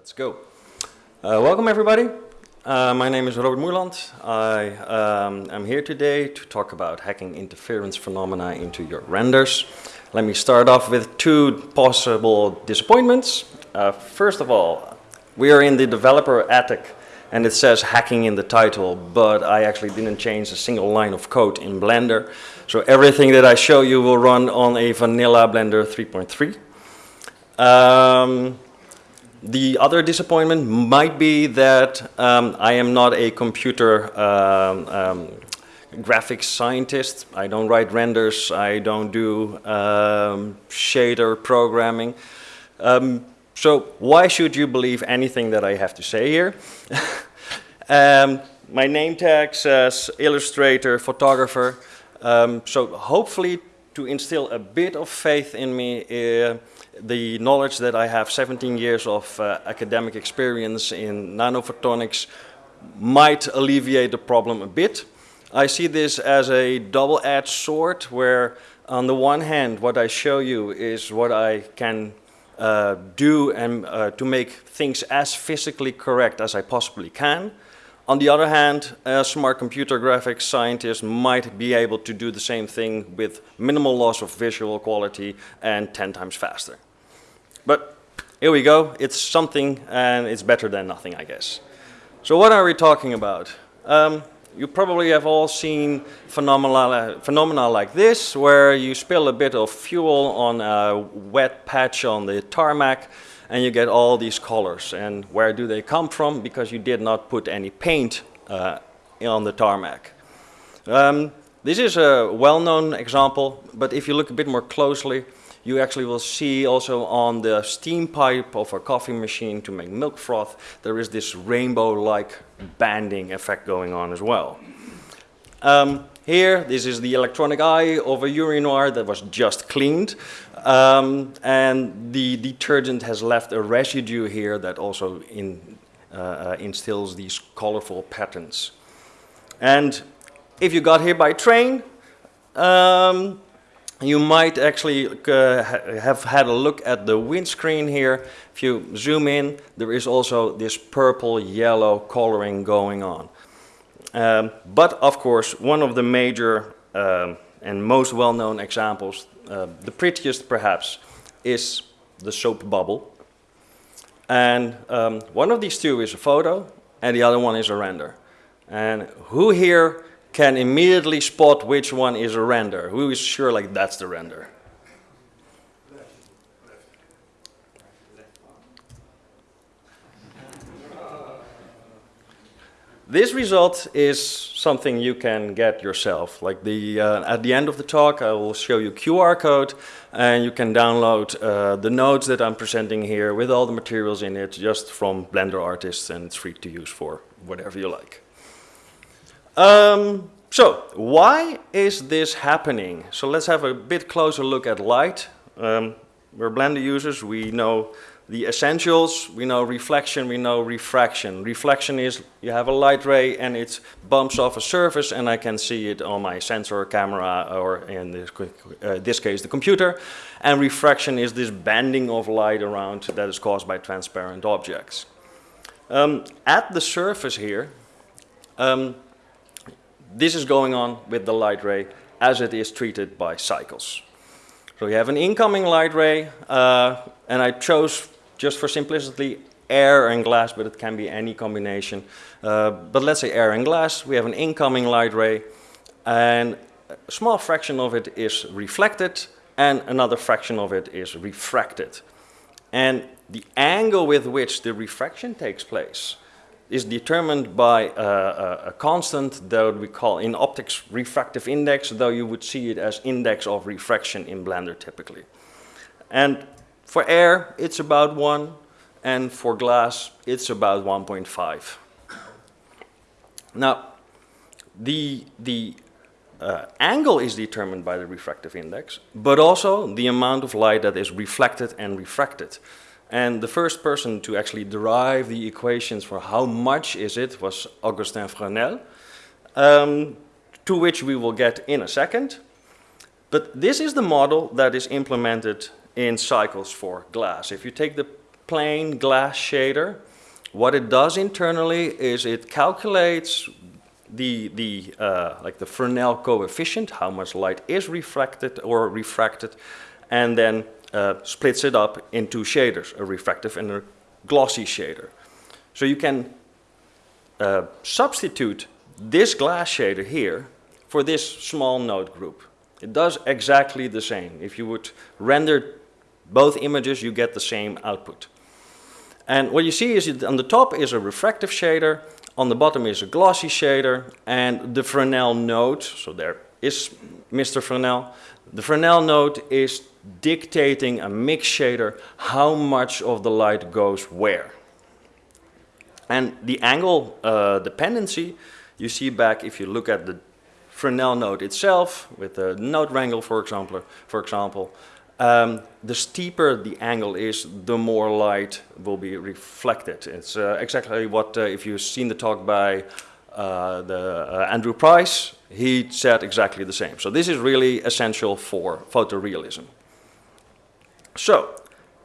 Let's go. Uh, welcome everybody. Uh, my name is Robert Moerland. I um, am here today to talk about hacking interference phenomena into your renders. Let me start off with two possible disappointments. Uh, first of all, we are in the developer attic and it says hacking in the title, but I actually didn't change a single line of code in Blender. So everything that I show you will run on a vanilla Blender 3.3. Um, the other disappointment might be that um, I am not a computer um, um, graphics scientist. I don't write renders. I don't do um, shader programming. Um, so why should you believe anything that I have to say here? Um, my name tag says illustrator, photographer. so hopefully to instill a bit of faith in me, uh, the knowledge that I have 17 years of uh, academic experience in nanophotonics might alleviate the problem a bit. I see this as a double-edged sword where on the one hand what I show you is what I can uh, do and to make things as physically correct as I possibly can. On the other hand, a smart computer graphics scientist might be able to do the same thing with minimal loss of visual quality and 10 times faster. But here we go, it's something and it's better than nothing, I guess. So what are we talking about? Um, you probably have all seen phenomena, phenomena like this, where you spill a bit of fuel on a wet patch on the tarmac, and you get all these colors. And where do they come from? Because you did not put any paint uh, on the tarmac. Um, this is a well-known example, but if you look a bit more closely, you actually will see also on the steam pipe of a coffee machine to make milk froth, there is this rainbow-like banding effect going on as well. Um, here, this is the electronic eye of a urinoir that was just cleaned. Um, and the detergent has left a residue here that also in, uh, uh instills these colorful patterns. And if you got here by train, um, you might actually uh, have had a look at the windscreen here. If you zoom in, there is also this purple yellow coloring going on. Um, but of course, one of the major um, and most well-known examples, uh, the prettiest perhaps, is the soap bubble. And um, one of these two is a photo and the other one is a render. And who here can immediately spot which one is a render. Who is sure like that's the render? This result is something you can get yourself. Like the uh, at the end of the talk, I will show you QR code, and you can download uh, the notes that I'm presenting here with all the materials in it, just from Blender artists, and it's free to use for whatever you like. Um, so, why is this happening? So let's have a bit closer look at light. Um, we're Blender users, we know the essentials, we know reflection, we know refraction. Reflection is you have a light ray and it bumps off a surface and I can see it on my sensor camera or in this, uh, this case the computer. And refraction is this bending of light around that is caused by transparent objects. Um, at the surface here, um, this is going on with the light ray as it is treated by cycles. So you have an incoming light ray, uh, and I chose just for simplicity air and glass, but it can be any combination. Uh, but let's say air and glass, we have an incoming light ray, and a small fraction of it is reflected, and another fraction of it is refracted. And the angle with which the refraction takes place is determined by a, a, constant that we call in optics refractive index, though you would see it as index of refraction in Blender typically. And for air, it's about 1, and for glass, it's about 1.5. Now, the, the uh, angle is determined by the refractive index, but also the amount of light that is reflected and refracted. And the first person to actually derive the equations for how much is it was Augustin Fresnel, um, to which we will get in a second. But this is the model that is implemented in cycles for glass. If you take the plain glass shader. What it does internally is it calculates the, the, uh, like the Fresnel coefficient, how much light is refracted or refracted, and then uh, splits it up into shaders, a refractive and a glossy shader. So you can uh, substitute this glass shader here for this small node group. It does exactly the same. If you would render both images, you get the same output. And what you see is on the top is a refractive shader, on the bottom is a glossy shader, and the Fresnel node, so there is Mr. Fresnel, the Fresnel node is dictating a mix shader how much of the light goes where. And the angle uh, dependency you see back if you look at the Fresnel node itself with the node wrangle, for example, for example, um, the steeper the angle is, the more light will be reflected. It's uh, exactly what, uh, if you've seen the talk by uh, the, uh, Andrew Price, he said exactly the same. So this is really essential for photorealism. So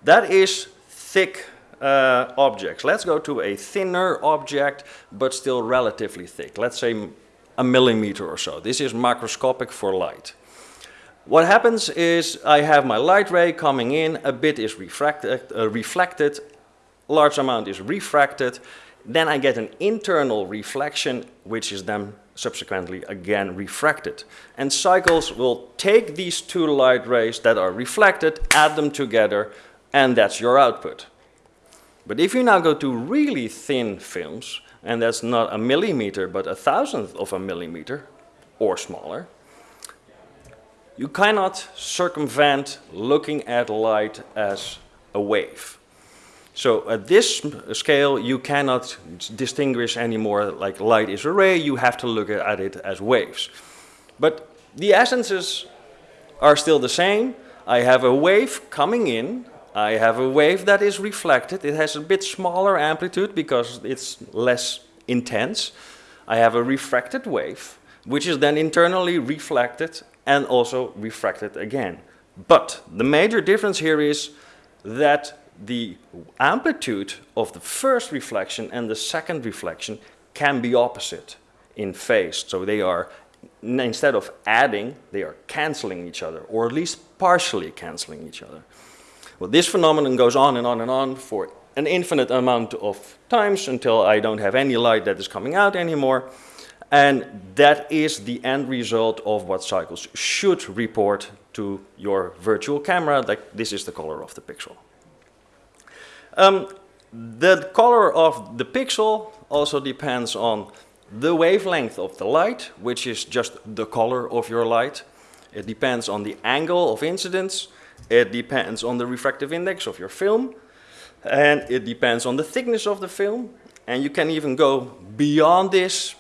that is thick uh, objects. Let's go to a thinner object, but still relatively thick. Let's say a millimeter or so. This is macroscopic for light. What happens is I have my light ray coming in, a bit is refracted, uh, reflected, large amount is refracted, then I get an internal reflection which is then subsequently again refracted. And cycles will take these two light rays that are reflected, add them together, and that's your output. But if you now go to really thin films, and that's not a millimeter, but a thousandth of a millimeter, or smaller, you cannot circumvent looking at light as a wave. So at this scale, you cannot distinguish anymore like light is a ray, you have to look at it as waves. But the essences are still the same. I have a wave coming in, I have a wave that is reflected, it has a bit smaller amplitude because it's less intense. I have a refracted wave, which is then internally reflected and also refracted again. But the major difference here is that the amplitude of the first reflection and the second reflection can be opposite in phase. So they are, instead of adding, they are canceling each other, or at least partially canceling each other. Well, this phenomenon goes on and on and on for an infinite amount of times until I don't have any light that is coming out anymore. And that is the end result of what cycles should report to your virtual camera, like this is the color of the pixel. Um, the color of the pixel also depends on the wavelength of the light, which is just the color of your light. It depends on the angle of incidence. It depends on the refractive index of your film. And it depends on the thickness of the film. And you can even go beyond this.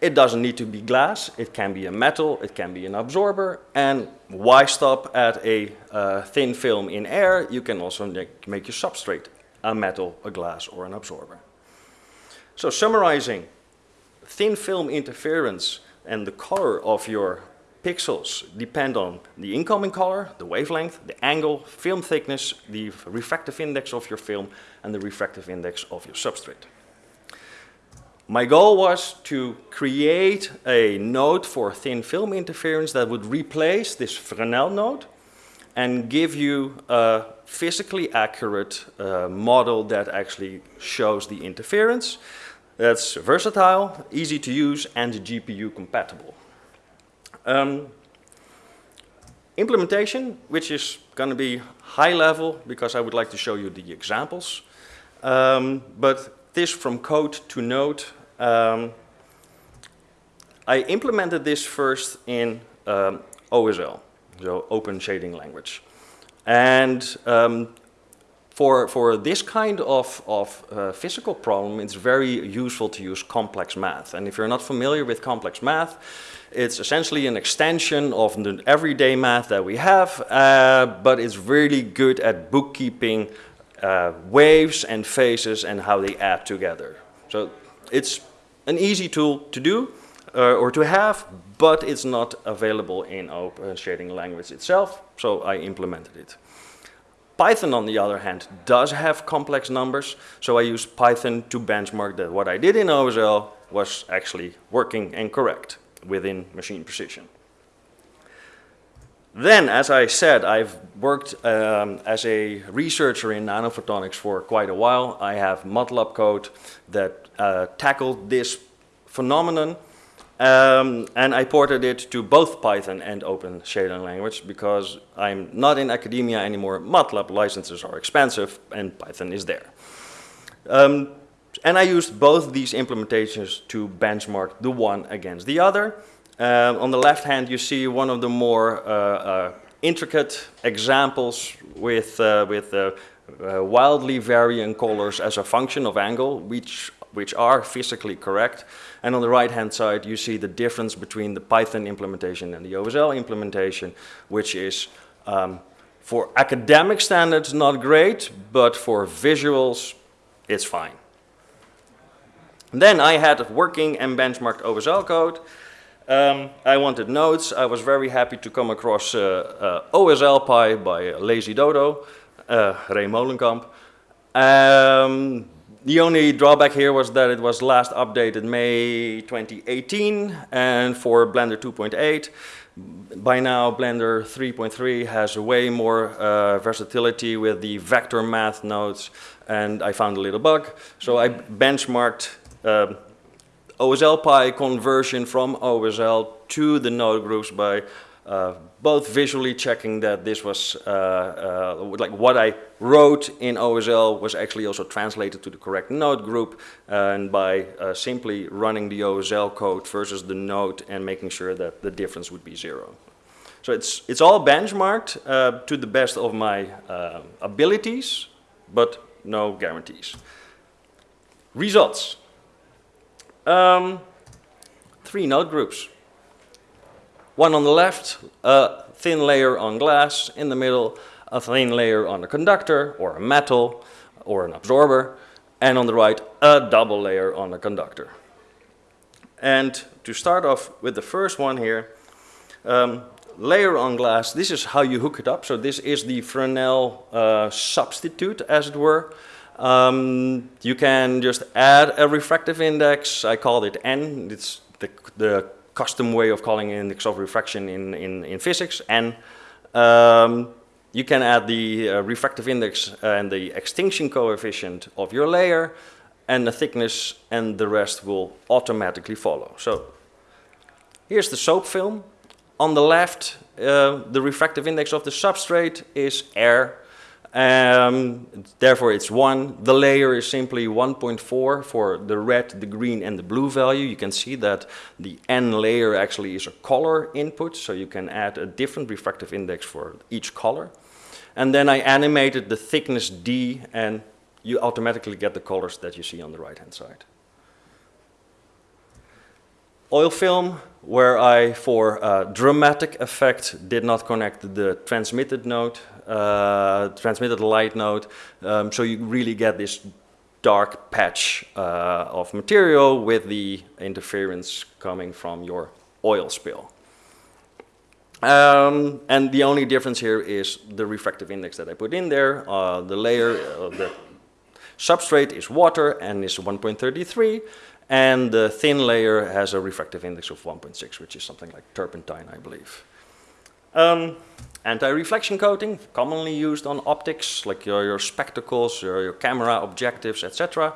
It doesn't need to be glass. It can be a metal. It can be an absorber. And why stop at a uh, thin film in air? You can also make, make your substrate a metal, a glass, or an absorber. So summarizing, thin film interference and the color of your pixels depend on the incoming color, the wavelength, the angle, film thickness, the refractive index of your film, and the refractive index of your substrate. My goal was to create a node for thin film interference that would replace this Fresnel node and give you a physically accurate uh, model that actually shows the interference. That's versatile, easy to use, and GPU compatible. Um, implementation, which is going to be high level because I would like to show you the examples. Um, but this from code to node, um, I implemented this first in um, OSL so open shading language. And um, for, for this kind of, of uh, physical problem, it's very useful to use complex math. And if you're not familiar with complex math, it's essentially an extension of the everyday math that we have, uh, but it's really good at bookkeeping uh, waves and phases and how they add together. So it's an easy tool to do uh, or to have, but it's not available in open shading language itself, so I implemented it. Python, on the other hand, does have complex numbers, so I use Python to benchmark that what I did in OSL was actually working and correct within machine precision. Then, as I said, I've worked um, as a researcher in nanophotonics for quite a while. I have MATLAB code that uh, tackled this phenomenon um, and I ported it to both Python and OpenShading language because I'm not in academia anymore. MATLAB licenses are expensive and Python is there. Um, and I used both these implementations to benchmark the one against the other. Um, on the left hand you see one of the more uh, uh, intricate examples with, uh, with uh, uh, wildly varying colors as a function of angle, which, which are physically correct. And on the right-hand side, you see the difference between the Python implementation and the OSL implementation, which is um, for academic standards not great, but for visuals, it's fine. And then I had working and benchmarked OSL code. Um, I wanted nodes. I was very happy to come across uh, uh, OSL by Lazy Dodo, uh, Ray Molenkamp. Um, the only drawback here was that it was last updated May 2018 and for Blender 2.8 by now Blender 3.3 has way more uh, versatility with the vector math nodes and I found a little bug. So I benchmarked uh, OSLPy conversion from OSL to the node groups by uh, both visually checking that this was uh, uh, like what I wrote in OSL was actually also translated to the correct node group and by uh, simply running the OSL code versus the node and making sure that the difference would be zero. So it's, it's all benchmarked uh, to the best of my uh, abilities, but no guarantees. Results. Um, three node groups. One on the left, a thin layer on glass, in the middle, a thin layer on a conductor or a metal or an absorber, and on the right, a double layer on a conductor. And to start off with the first one here, um, layer on glass, this is how you hook it up. So this is the Fresnel uh, substitute, as it were. Um, you can just add a refractive index. I called it N. It's the, the custom way of calling index of refraction in, in, in physics. And um, you can add the uh, refractive index and the extinction coefficient of your layer and the thickness and the rest will automatically follow. So here's the soap film. On the left, uh, the refractive index of the substrate is air um, therefore it's 1. The layer is simply 1.4 for the red, the green and the blue value. You can see that the N layer actually is a color input, so you can add a different refractive index for each color. And then I animated the thickness D and you automatically get the colors that you see on the right hand side. Oil film, where I, for uh, dramatic effect, did not connect the transmitted node transmitted light node. Um, so you really get this dark patch uh, of material with the interference coming from your oil spill. Um, and the only difference here is the refractive index that I put in there. Uh, the layer, uh, the substrate is water and is 1.33 and the thin layer has a refractive index of 1.6 which is something like turpentine I believe. Um, Anti-reflection coating, commonly used on optics, like your, your spectacles, your, your camera objectives, etc.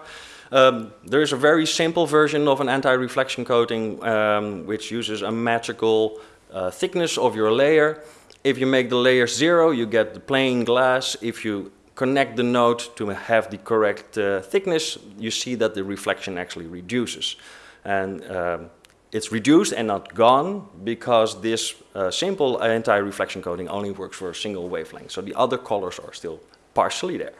Um, there is a very simple version of an anti-reflection coating um, which uses a magical uh, thickness of your layer. If you make the layer zero, you get the plain glass. If you connect the node to have the correct uh, thickness, you see that the reflection actually reduces. And um, it's reduced and not gone because this uh, simple anti-reflection coating only works for a single wavelength. So the other colors are still partially there.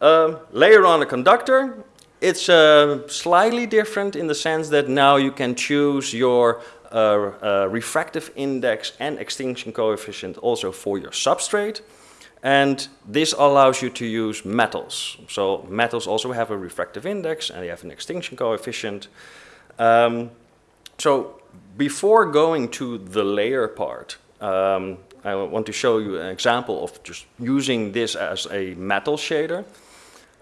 Um, layer on a conductor. It's uh, slightly different in the sense that now you can choose your uh, uh refractive index and extinction coefficient also for your substrate. And this allows you to use metals. So metals also have a refractive index and they have an extinction coefficient. Um, so before going to the layer part, um, I want to show you an example of just using this as a metal shader.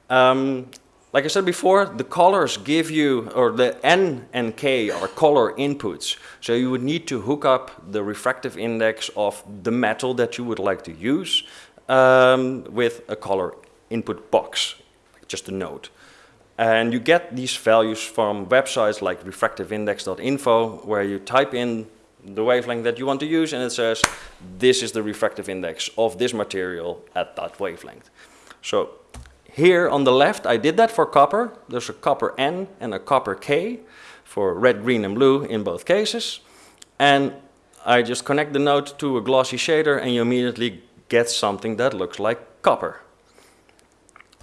Um, like I said before, the colors give you, or the N and K are color inputs. So you would need to hook up the refractive index of the metal that you would like to use um, with a color input box, just a node. And you get these values from websites like refractiveindex.info, where you type in the wavelength that you want to use, and it says, this is the refractive index of this material at that wavelength. So here on the left, I did that for copper. There's a copper N and a copper K for red, green, and blue in both cases. And I just connect the node to a glossy shader, and you immediately get something that looks like copper.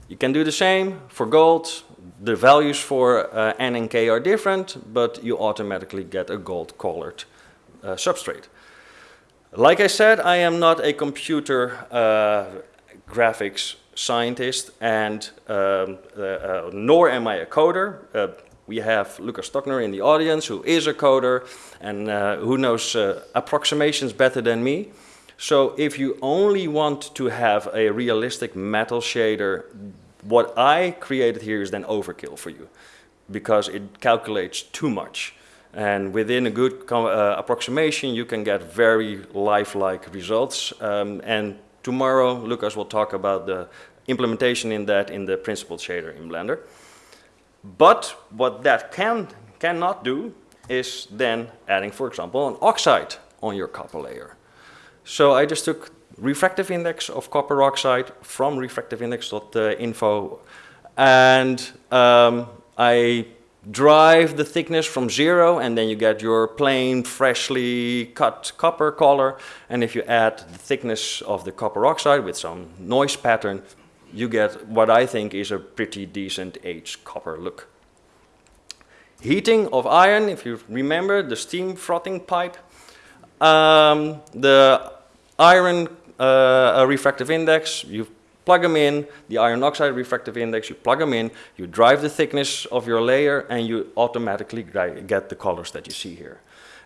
You can do the same for gold. The values for uh, N and K are different, but you automatically get a gold-colored uh, substrate. Like I said, I am not a computer uh, graphics scientist, and um, uh, uh, nor am I a coder. We have Lukas Stockner in the audience, who is a coder, and who knows approximations better than me. So if you only want to have a realistic metal shader, what I created here is then overkill for you because it calculates too much. And within a good uh, approximation, you can get very lifelike results. Um, and tomorrow, Lukas will talk about the implementation in that in the principled shader in Blender. But what that can cannot do is then adding, for example, an oxide on your copper layer. So I just took refractive index of copper oxide from refractiveindex.info and um, I drive the thickness from zero and then you get your plain freshly cut copper color. And if you add the thickness of the copper oxide with some noise pattern you get what I think is a pretty decent aged copper look. Heating of iron, if you remember the steam frothing pipe, um, the iron uh, refractive index, you plug them in, the iron oxide refractive index, you plug them in, you drive the thickness of your layer and you automatically get the colors that you see here.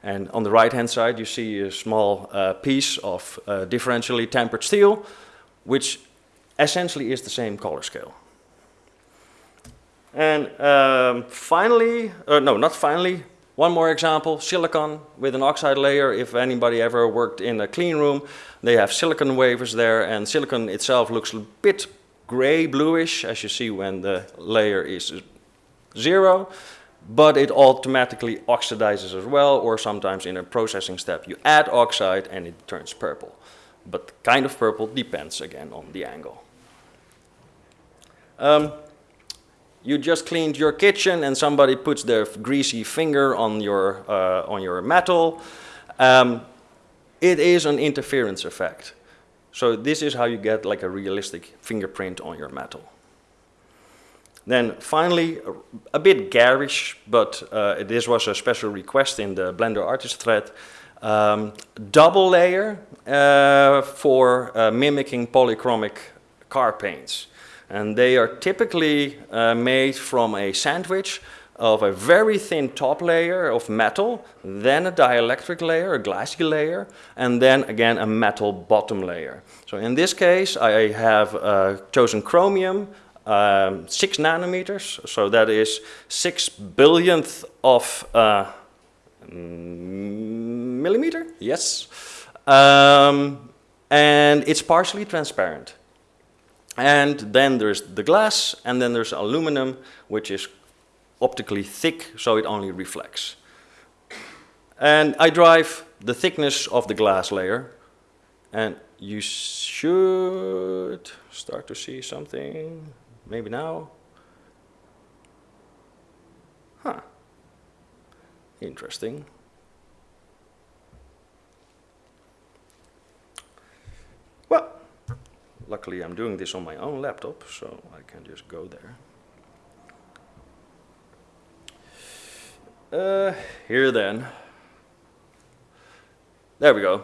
And on the right hand side you see a small uh, piece of uh, differentially tempered steel, which essentially is the same color scale. And um, finally, uh, no, not finally, one more example, silicon with an oxide layer. If anybody ever worked in a clean room, they have silicon wafers there and silicon itself looks a bit gray bluish as you see when the layer is zero, but it automatically oxidizes as well or sometimes in a processing step you add oxide and it turns purple. But kind of purple depends again on the angle. Um, you just cleaned your kitchen and somebody puts their greasy finger on your, uh, on your metal, um, it is an interference effect. So this is how you get like a realistic fingerprint on your metal. Then finally, a bit garish, but uh, this was a special request in the Blender artist thread, um, double layer uh, for uh, mimicking polychromic car paints. And they are typically uh, made from a sandwich of a very thin top layer of metal, then a dielectric layer, a glassy layer, and then again a metal bottom layer. So in this case, I have uh, chosen chromium, um, six nanometers, so that is six billionth of uh, millimeter, yes. Um, and it's partially transparent. And then there's the glass, and then there's aluminum, which is optically thick, so it only reflects. And I drive the thickness of the glass layer, and you should start to see something, maybe now. Huh, interesting. Luckily I'm doing this on my own laptop, so I can just go there. Uh, here then. There we go.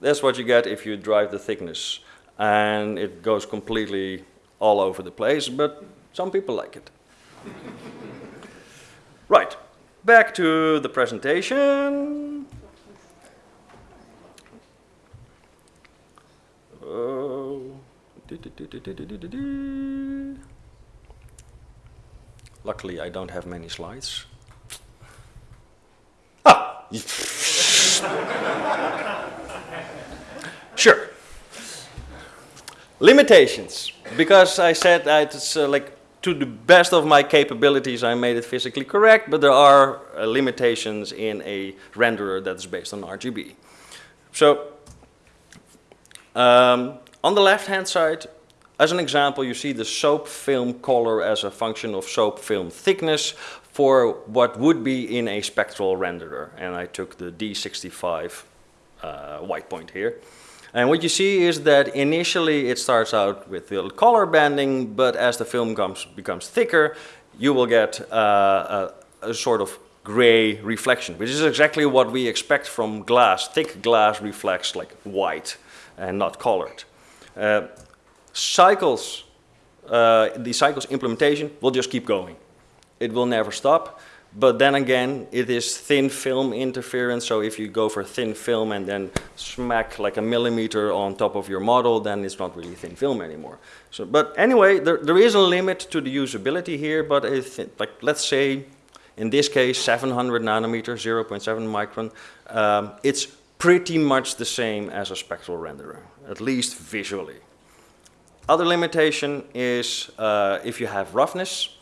That's what you get if you drive the thickness. And it goes completely all over the place, but some people like it. right, back to the presentation. Luckily, I don't have many slides. Ah! sure. Limitations. Because I said it's uh, like to the best of my capabilities, I made it physically correct, but there are uh, limitations in a renderer that is based on RGB. So, um, on the left-hand side, as an example, you see the soap film color as a function of soap film thickness for what would be in a spectral renderer. And I took the D65 uh, white point here. And what you see is that initially it starts out with the color banding, but as the film comes, becomes thicker, you will get uh, a, a, sort of gray reflection, which is exactly what we expect from glass. Thick glass reflects like white and not colored. Uh, cycles, uh, the cycles implementation will just keep going. It will never stop. But then again, it is thin film interference, so if you go for thin film and then smack like a millimeter on top of your model, then it's not really thin film anymore. So, but anyway, there, there is a limit to the usability here, but like, let's say, in this case, 700 nanometers, 0.7 micron, um, it's pretty much the same as a spectral renderer, at least visually. Other limitation is uh, if you have roughness,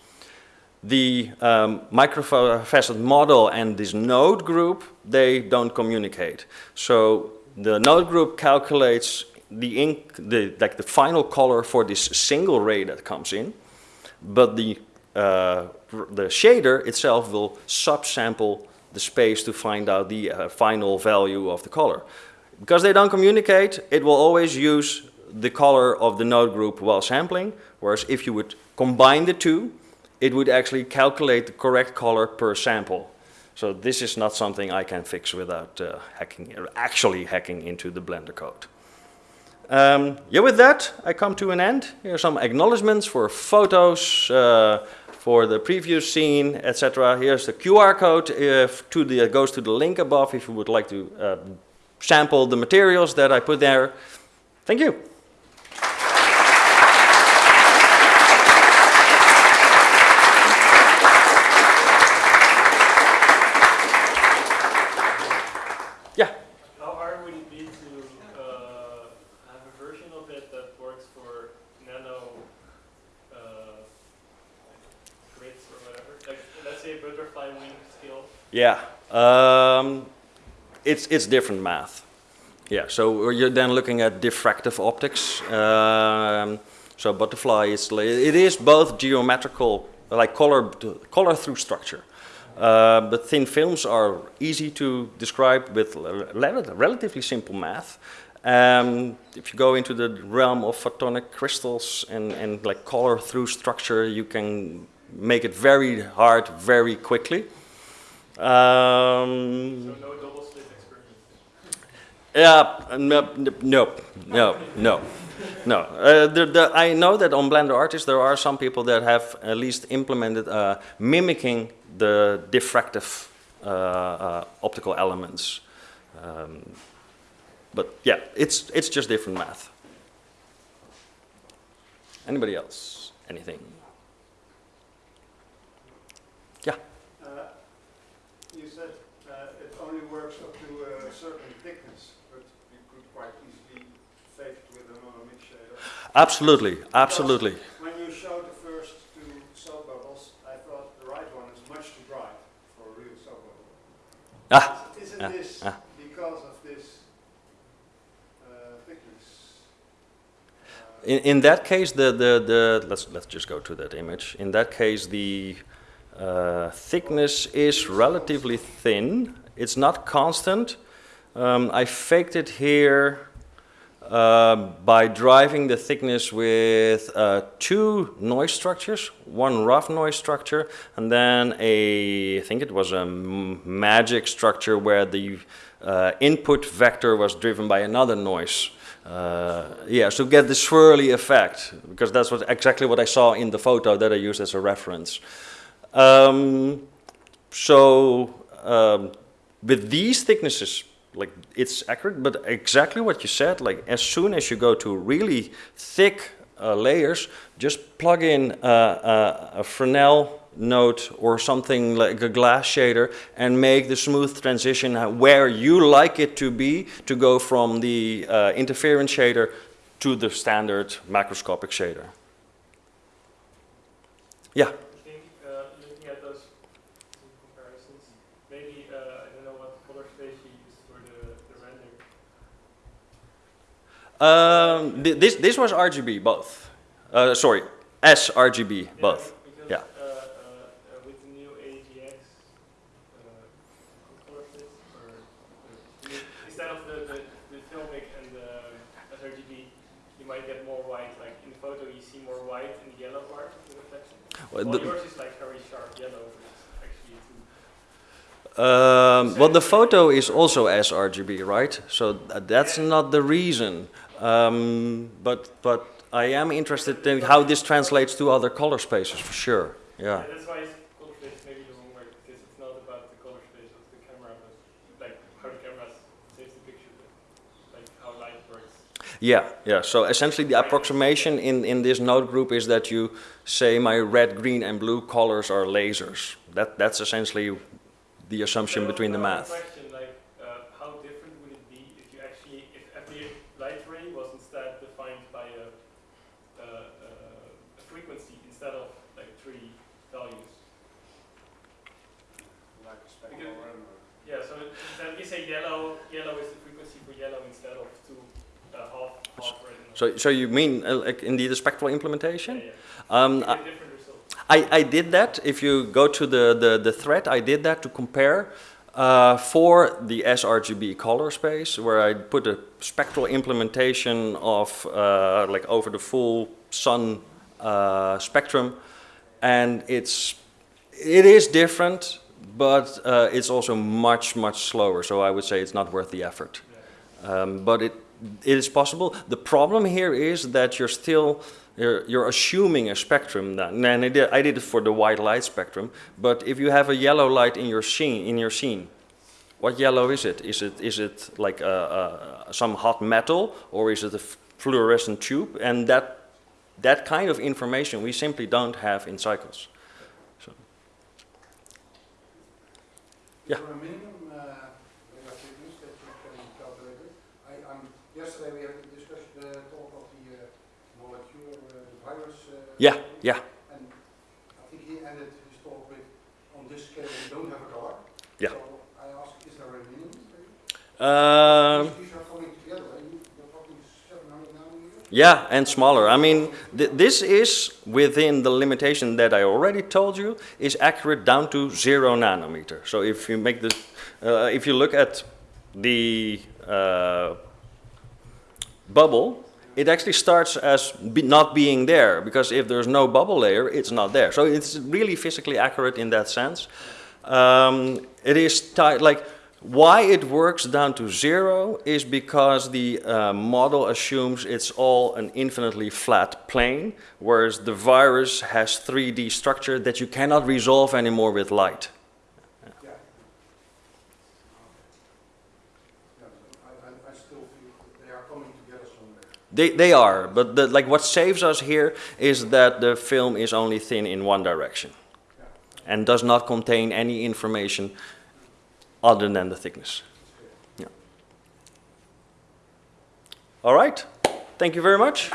the um, microfacet model and this node group, they don't communicate. So the node group calculates the ink, the, like the final color for this single ray that comes in, but the, uh, the shader itself will subsample the space to find out the uh, final value of the color. Because they don't communicate, it will always use the color of the node group while sampling, whereas if you would combine the two, it would actually calculate the correct color per sample. So this is not something I can fix without uh, hacking, actually hacking into the Blender code. Um, yeah, with that, I come to an end. Here are some acknowledgements for photos, uh, for the previous scene, etc. Here's the QR code if to the, goes to the link above if you would like to uh, sample the materials that I put there. Thank you. Yeah, How hard would it be to uh have a version of it that works for nano uh grids or whatever? Like let's say butterfly wing skills. Yeah. um, it's, it's different math. Yeah, so you're then looking at diffractive optics. Um, so butterfly is, it is both geometrical, like color, color through structure. Uh, but thin films are easy to describe with relatively simple math. Um, if you go into the realm of photonic crystals and, and like color through structure, you can make it very hard very quickly. Um, so no? Yeah, no, no, no, no. no. Uh, the, the, I know that on Blender Artist there are some people that have at least implemented uh, mimicking the diffractive uh, uh optical elements. Um, but yeah, it's, it's just different math. Anybody else? Anything? Absolutely, absolutely. When you showed the first two soap bubbles, I thought the right one is much too bright for a real soap bubble. Ah. Isn't this ah. because of this uh, thickness? Uh, in, in that case, the, the, the let's let's just go to that image. In that case, the uh, thickness is relatively thin. It's not constant. Um, I faked it here uh, by driving the thickness with uh, two noise structures, one rough noise structure, and then a, I think it was a magic structure where the uh, input vector was driven by another noise. Uh, yeah, so get the swirly effect, because that's what, exactly what I saw in the photo that I used as a reference. Um, so um, with these thicknesses, like it's accurate, but exactly what you said, like as soon as you go to really thick uh, layers, just plug in uh, uh, a Fresnel node or something like a glass shader and make the smooth transition where you like it to be to go from the uh, interference shader to the standard macroscopic shader. Yeah. I think uh, looking at those two comparisons, maybe uh, I don't know what color space you used for the, the render. Um, th- this this was RGB both. Uh, sorry, sRGB both. Because, Yeah. Uh, uh, uh, with the new AGX, uh, or uh, instead of the, the, the filmic and the sRGB, you might get more white. Like in the photo, you see more white in the yellow part of the reflection. Well, Well, the- yours is like very sharp yellow, which is actually too. Um, well, the photo is also sRGB, right? So th- that's not the reason. Um, but but I am interested in how this translates to other color spaces for sure. Yeah. That's why it's color space maybe the wrong word because it's not about the color space of the camera, but like how the camera saves the picture, like how light works. Yeah, yeah. So essentially, the approximation in, in this node group is that you say my red, green, and blue colors are lasers. That that's essentially the assumption between the uh, math. Question like uh, how different would it be if you actually if every light ray was instead defined by a, a, a, a frequency instead of like three values? Like a spectral Because- render. Yeah. So instead we say yellow. Yellow is the frequency for yellow instead of two uh, half half. So so you mean uh, like indeed a spectral implementation? yeah, yeah. Um, I, get a different result. I, I did that. If you go to the, the, the thread, I did that to compare uh, for the sRGB color space, where I put a spectral implementation of uh, like over the full sun uh, spectrum, and it's it is different, but uh, it's also much much slower. So I would say it's not worth the effort. Um, but it it is possible. The problem here is that you're still you're, you're assuming a spectrum. That, and I did, I did it for the white light spectrum. But if you have a yellow light in your scene, in your scene, what yellow is it? Is it is it like a, a, some hot metal or is it a fluorescent tube? And that that kind of information we simply don't have in cycles. Yeah. Is there a minimum uh, that you can calculate it? I, um, yesterday we had a discussion, the talk of the uh, molecule, uh, the virus. Uh, Yeah, yeah. And I think he ended his talk with, on this scale, we don't have a color. Yeah. So I asked, is there a minimum? maybe? Um, These- These are coming together, right? You- You're talking 700 nanometers? Yeah, and smaller. I mean, th this is within the limitation that I already told you is accurate down to zero nanometer. So if you make the, uh, if you look at the uh, bubble, it actually starts as be not being there because if there's no bubble layer, it's not there. So it's really physically accurate in that sense. Um, it is like why it works down to zero is because the uh, model assumes it's all an infinitely flat plane, whereas the virus has 3D structure that you cannot resolve anymore with light. They, they are, but the, like what saves us here is that the film is only thin in one direction and does not contain any information other than the thickness. Yeah. All right. Thank you very much.